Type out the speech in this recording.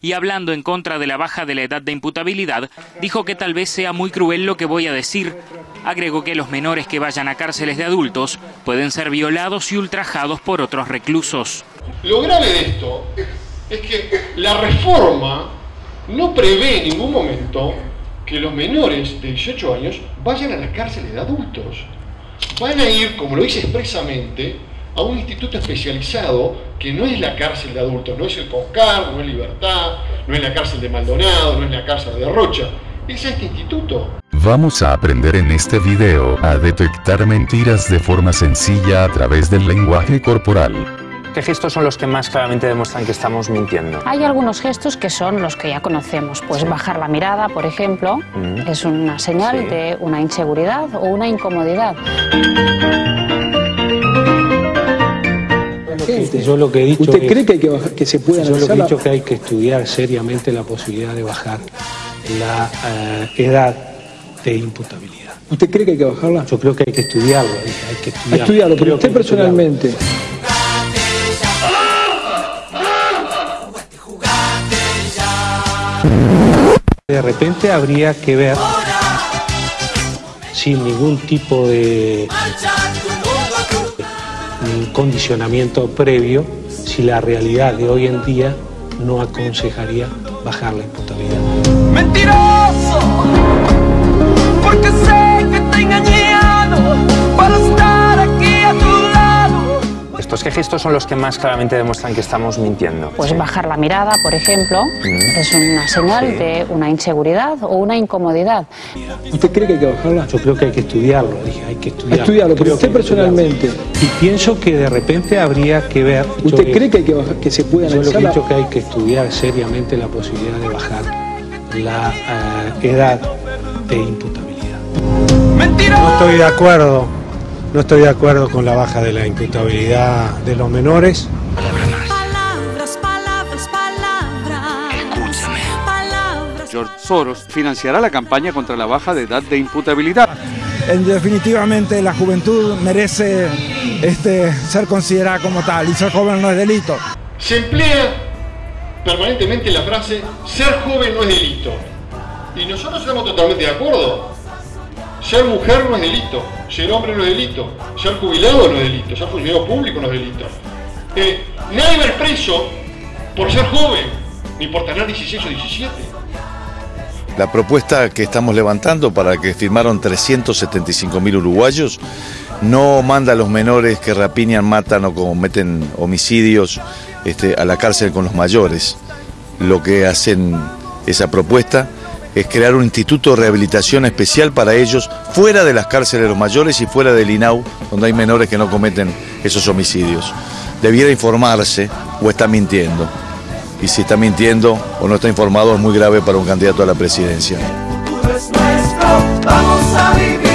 y hablando en contra de la baja de la edad de imputabilidad, dijo que tal vez sea muy cruel lo que voy a decir. Agregó que los menores que vayan a cárceles de adultos pueden ser violados y ultrajados por otros reclusos. Lo grave de esto es que la reforma no prevé en ningún momento que los menores de 18 años vayan a las cárceles de adultos. Van a ir, como lo dice expresamente, a un instituto especializado que no es la cárcel de adultos, no es el CONCAR, no es Libertad, no es la cárcel de Maldonado, no es la cárcel de Rocha, es este instituto. Vamos a aprender en este video a detectar mentiras de forma sencilla a través del lenguaje corporal. ¿Qué gestos son los que más claramente demuestran que estamos mintiendo? Hay algunos gestos que son los que ya conocemos, pues bajar la mirada, por ejemplo, Mm. es una señal Sí. de una inseguridad o una incomodidad. Yo lo que he dicho ¿Usted es- cree que, hay que, bajar- que se puede yo lo que he dicho que hay que estudiar seriamente la posibilidad de bajar la eh, edad de imputabilidad. ¿Usted cree que hay que bajarla? Yo creo que hay que estudiarlo, hay que estudiarlo. estudiarlo, pero usted estudiarlo. personalmente. De repente habría que ver, sin ningún tipo de mm, condicionamiento previo, si la realidad de hoy en día no aconsejaría bajar la imputabilidad. Mentiroso, gestos son los que más claramente demuestran que estamos mintiendo? Pues bajar la mirada, por ejemplo, es una señal Sí. de una inseguridad o una incomodidad. ¿Usted cree que hay que bajarla? Yo creo que hay que estudiarlo, dije, hay que A estudiarlo. estudiarlo, pero usted estudiarlo. personalmente. Y pienso que de repente habría que ver. ¿Usted cree que, hay que, bajar- que se puede Yo lo que he analizar? dicho que hay que estudiar seriamente la posibilidad de bajar la eh, edad de imputabilidad. Mentiroso. No estoy de acuerdo, no estoy de acuerdo con la baja de la imputabilidad de los menores. Palabras, palabras, palabras. Escúchame. Palabras. George Soros financiará la campaña contra la baja de edad de imputabilidad. En definitivamente la juventud merece este, ser considerada como tal y ser joven no es delito. Se emplea permanentemente la frase ser joven no es delito. Y nosotros estamos totalmente de acuerdo. Ser mujer no es delito, ser hombre no es delito, ser jubilado no es delito, ser funcionario público no es delito. Eh, nadie va a ir preso por ser joven, ni por tener 16 o 17. La propuesta que estamos levantando para que firmaron 375 mil uruguayos no manda a los menores que rapiñan, matan o cometen homicidios este, a la cárcel con los mayores. Lo que hacen esa propuesta es crear un instituto de rehabilitación especial para ellos fuera de las cárceles de los mayores y fuera del INAU, donde hay menores que no cometen esos homicidios. Debiera informarse o está mintiendo. Y si está mintiendo o no está informado es muy grave para un candidato a la presidencia. nuestro. Vamos a vivir